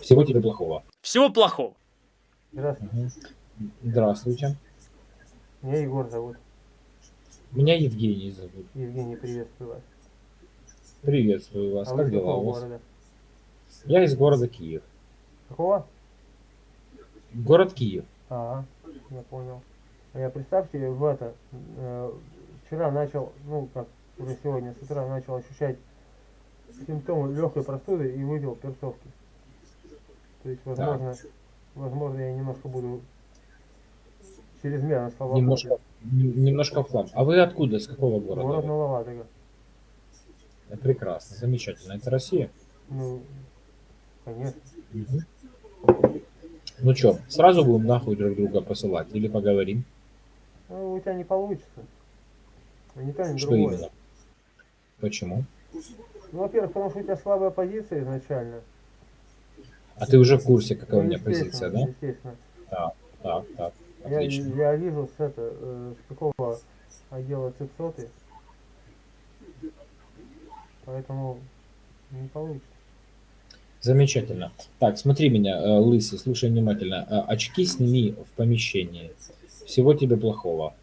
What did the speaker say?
Всего тебе плохого. Всего плохого. Здравствуйте. Здравствуйте. Меня Егор зовут. Меня Евгений зовут. Евгений, приветствую вас. Приветствую вас. а как дела у вас? города? Я из города Киев. Какого? Город Киев. Ага, я понял. А Я представьте, в это, э, вчера начал, ну как, уже сегодня с утра начал ощущать симптомы легкой простуды и выпил перцовки. То есть, возможно, возможно, я немножко буду чрезмерно слабоумный. Немножко, немножко в хлам. А вы откуда? С какого города? Город. Э, Прекрасно, замечательно. Это Россия? Ну, конечно. Мгм. Ну что, сразу будем нахуй друг друга посылать или поговорим? Ну, у тебя не получится. Ни то, ни Что другое. именно? Почему? Ну, во-первых, потому что у тебя слабая позиция изначально. А ты уже в курсе, какая у Ну, меня естественно, позиция, да? Естественно. Так, так, Я, отлично. я вижу с это, э, с какого отдела цепсоты. Поэтому не получится. Замечательно. Так, смотри меня, э, лысый, слушай внимательно. Э, Очки сними в помещении. Всего тебе плохого.